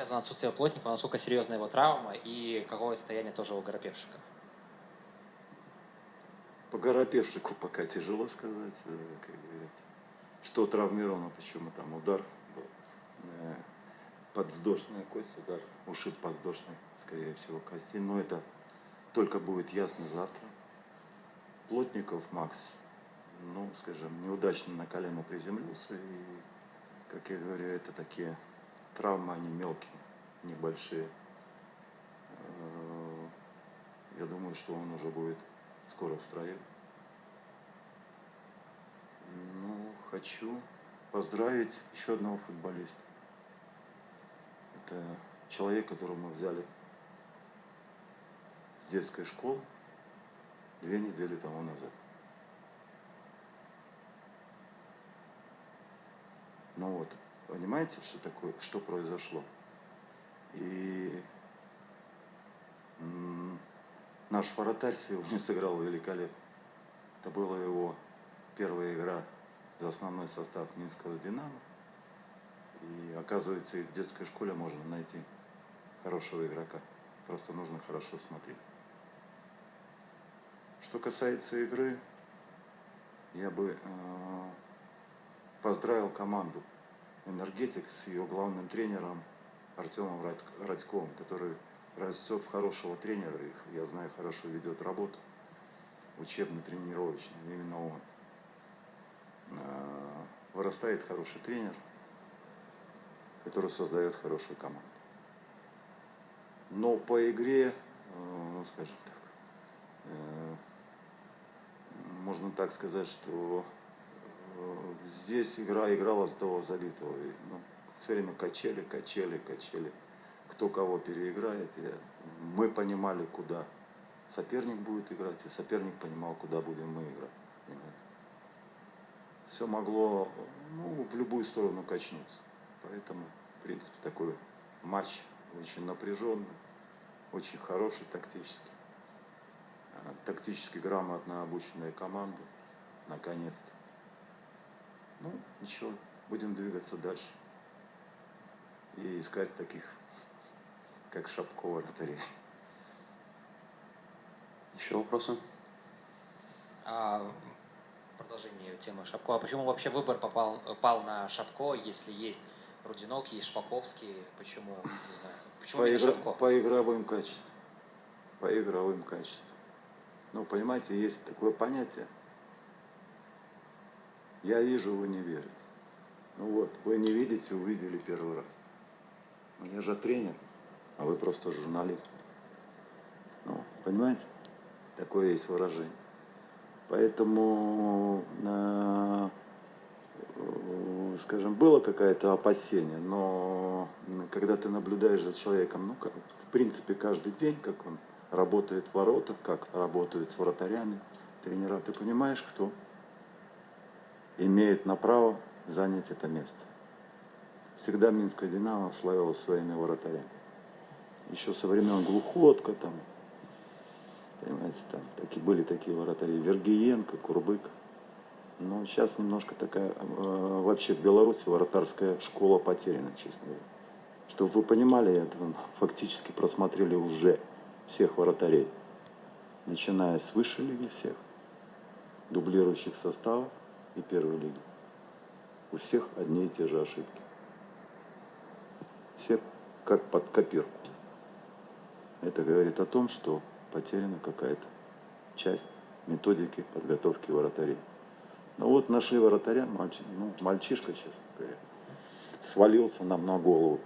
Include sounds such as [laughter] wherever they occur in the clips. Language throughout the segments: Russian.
связано отсутствие плотника, насколько серьезна его травма и какое состояние тоже у Горопевшика? По Горопевшику пока тяжело сказать, э, как говорят. Что травмировано, почему там удар был. Э, Подвздошная кость, удар, ушиб подвздошной, скорее всего, кости. Но это только будет ясно завтра. Плотников Макс, ну, скажем, неудачно на колено приземлился. И, как я говорю, это такие травмы, они мелкие, небольшие. Э, я думаю, что он уже будет скоро в строю. Ну, хочу поздравить еще одного футболиста. Это человек, которого мы взяли с детской школы две недели тому назад. Ну вот, понимаете, что такое, что произошло? И наш вратарь сегодня [laughs] сыграл великолепно. Это была его первая игра за основной состав Минского «Динамо». И оказывается, и в детской школе можно найти хорошего игрока. Просто нужно хорошо смотреть. Что касается игры, я бы э, поздравил команду «Энергетик» с ее главным тренером Артемом Радьковым, который растет в хорошего тренера, их, я знаю, хорошо ведет работу, учебно-тренировочную, именно он. Э, вырастает хороший тренер, который создает хорошую команду. Но по игре, э, ну, скажем так, э, можно так сказать, что здесь игра играла с того забитого. И, ну, все время качели, качели, качели. Кто кого переиграет. И мы понимали, куда соперник будет играть, и соперник понимал, куда будем мы играть. Понимаете? Все могло ну, в любую сторону качнуться. Поэтому, в принципе, такой матч очень напряженный, очень хороший тактически. А, тактически грамотно обученная команда, наконец-то. Ну, ничего, будем двигаться дальше. И искать таких, как Шапкова, вратарей. Еще вопросы? А, продолжение темы Шапко. А почему вообще выбор попал, пал на Шапко, если есть Рудинок, есть Шпаковский? Почему, не знаю. Почему по, игра, Шапко? по игровым качествам. По игровым качествам. Ну, понимаете, есть такое понятие – я вижу, вы не верите. Ну вот, вы не видите, увидели первый раз. Ну, я же тренер, а вы просто журналист. Ну, понимаете? Такое есть выражение. Поэтому, э, скажем, было какое-то опасение, но когда ты наблюдаешь за человеком, ну, как, в принципе, каждый день, как он работает в воротах, как работает с вратарями, тренера, ты понимаешь, кто имеет на право занять это место. Всегда Минская Динамо славилась своими вратарями. Еще со времен Глухотка там, понимаете, там такие, были такие вратари. Вергиенко, Курбык. Но сейчас немножко такая, э, вообще в Беларуси вратарская школа потеряна, честно говоря. Чтобы вы понимали, это [laughs] фактически просмотрели уже всех вратарей. Начиная с высшей лиги всех, дублирующих составов, и первой лиги. У всех одни и те же ошибки. Все как под копирку. Это говорит о том, что потеряна какая-то часть методики подготовки вратарей. Ну вот нашли вратаря, мальчик, ну, мальчишка, честно говоря, свалился нам на голову.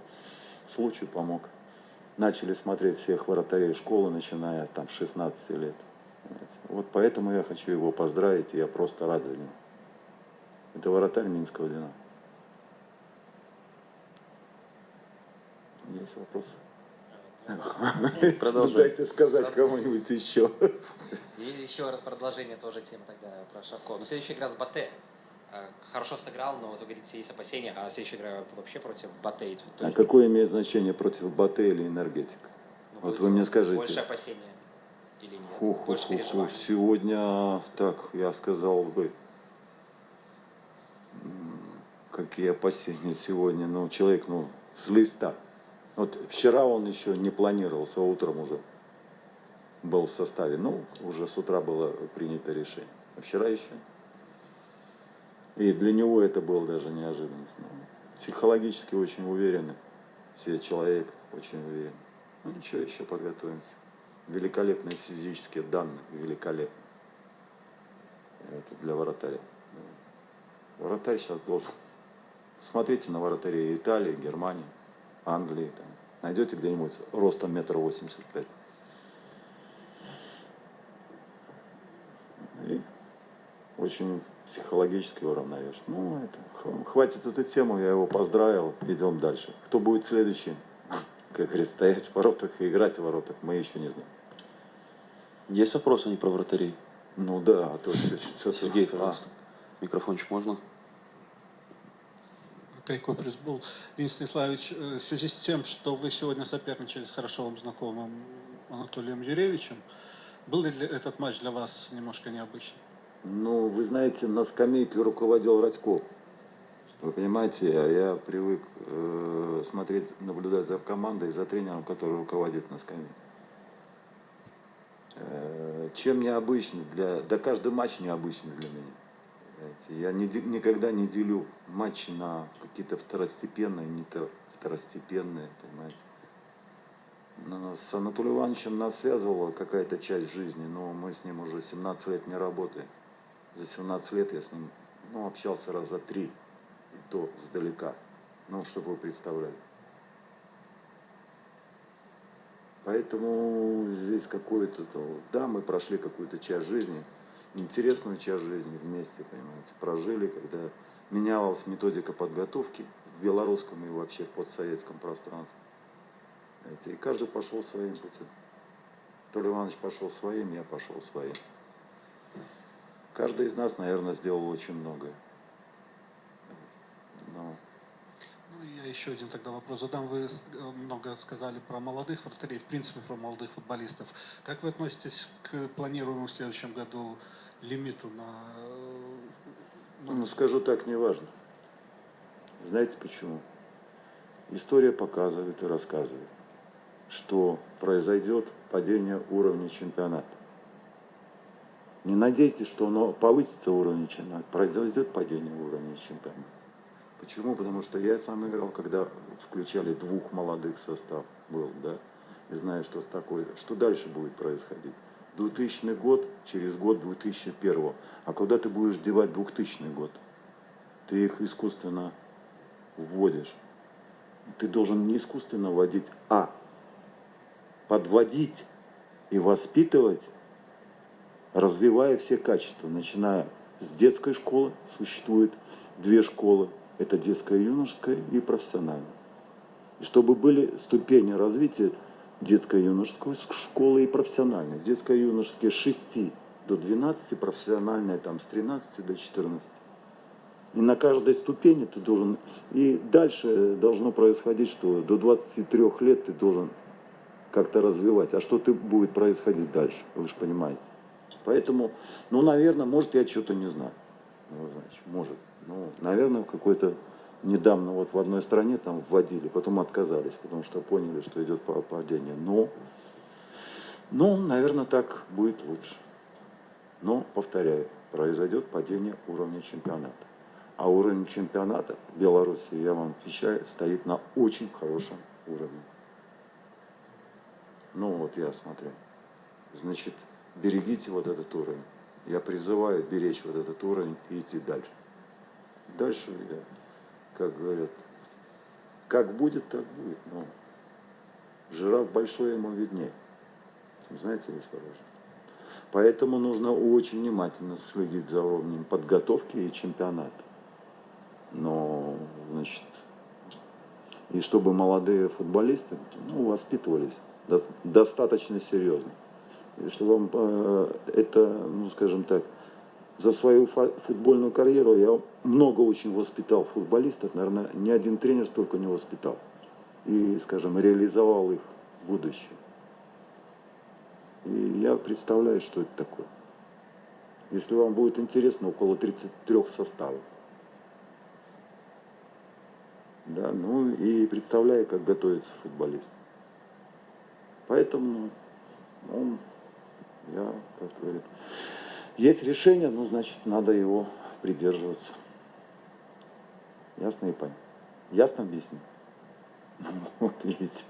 Случай помог. Начали смотреть всех вратарей школы, начиная там с 16 лет. Вот поэтому я хочу его поздравить, и я просто рад за него. Это вратарь Минского Динамо. Есть вопросы? Продолжай. [laughs] Дайте сказать кому-нибудь еще. И еще раз продолжение тоже темы тогда про Шавко. Но следующая игра с Батэ. Э, хорошо сыграл, но вот вы говорите, есть опасения, а следующая игра вообще против Батэ. А какое имеет значение против Батэ или энергетик? Ну, вот вы мне скажите. Больше опасения или нет? Хух, больше. Сегодня, так, я сказал бы, какие опасения сегодня, ну, человек, ну, с листа Вот вчера он еще не планировался, утром уже был в составе. Ну, уже с утра было принято решение. А вчера еще. И для него это было даже неожиданность. Но психологически очень уверенный. Все человек очень уверен. Ну ничего, еще подготовимся. Великолепные физические данные, великолепно. Это для вратаря. Вратарь сейчас должен. Посмотрите на вратарей Италии, Германии, Англии. Там. Найдете где-нибудь ростом метр восемьдесят пять. И очень психологически уравновешен. Ну, это, хватит эту тему, я его поздравил, идем дальше. Кто будет следующий? [laughs] Как говорится, стоять в воротах и играть в воротах, мы еще не знаем. Есть вопросы не про вратарей? Ну да, а то все, Сергей, пожалуйста. Микрофончик можно? Кайко Пресбул. Денис Станиславович, э, в связи с тем, что вы сегодня соперничали с хорошо вам знакомым Анатолием Юрьевичем, был ли этот матч для вас немножко необычным? Ну, вы знаете, на скамейке руководил Радьков. Вы понимаете, а я привык э, смотреть, наблюдать за командой, за тренером, который руководит на скамейке. Э, чем необычный для... Да каждый матч необычный для меня. Знаете, я не, никогда не делю матчи на какие-то второстепенные, не то второстепенные, понимаете. Но с Анатолием Ивановичем нас связывала какая-то часть жизни, но мы с ним уже 17 лет не работаем. За 17 лет я с ним ну, общался раза три, и то сдалека. Ну, чтобы вы представляли. Поэтому здесь какое-то, да, мы прошли какую-то часть жизни, интересную часть жизни вместе, понимаете, прожили, когда менялась методика подготовки в белорусском и вообще постсоветском пространстве. Знаете, и каждый пошел своим путем. Толя Иванович пошел своим, я пошел своим. Каждый из нас, наверное, сделал очень многое. Но... Ну, я еще один тогда вопрос задам. Вы много сказали про молодых вратарей, в принципе, про молодых футболистов. Как вы относитесь к планируемому в следующем году лимиту на... Ну, ну скажу так, не важно. Знаете почему? История показывает и рассказывает, что произойдет падение уровня чемпионата. Не надейтесь, что оно повысится уровень чемпионата, произойдет падение уровня чемпионата. Почему? Потому что я сам играл, когда включали двух молодых состав был, да, и знаю, что такое, что дальше будет происходить. 2000 год, через год 2001. А куда ты будешь девать 2000 год? Ты их искусственно вводишь. Ты должен не искусственно вводить, а подводить и воспитывать, развивая все качества, начиная с детской школы, существует две школы, это детская, юношеская и профессиональная. И чтобы были ступени развития детской юношеской школы и профессиональной. Детская юношеская с 6 до 12, профессиональная там с 13 до 14. И на каждой ступени ты должен... И дальше должно происходить, что до 23 лет ты должен как-то развивать. А что ты будет происходить дальше, вы же понимаете. Поэтому, ну, наверное, может, я что-то не знаю. Ну, значит, может. Ну, наверное, какой-то недавно вот в одной стране там вводили, потом отказались, потому что поняли, что идет падение. Но, ну, наверное, так будет лучше. Но, повторяю, произойдет падение уровня чемпионата. А уровень чемпионата Беларуси, я вам отвечаю, стоит на очень хорошем уровне. Ну вот я смотрю. Значит, берегите вот этот уровень. Я призываю беречь вот этот уровень и идти дальше. Дальше я как говорят, как будет, так будет. Но жираф большой ему виднее. Знаете, господин Поэтому нужно очень внимательно следить за уровнем подготовки и чемпионата. Но, значит, и чтобы молодые футболисты ну, воспитывались достаточно серьезно. Если вам э, это, ну, скажем так, за свою футбольную карьеру я много очень воспитал футболистов, наверное, ни один тренер столько не воспитал. И, скажем, реализовал их будущее. И я представляю, что это такое. Если вам будет интересно, около 33 составов. Да, ну и представляю, как готовится футболист. Поэтому он, я, как говорит, есть решение, ну, значит, надо его придерживаться. Ясно и понятно. Ясно объясню? [laughs] Вот видите.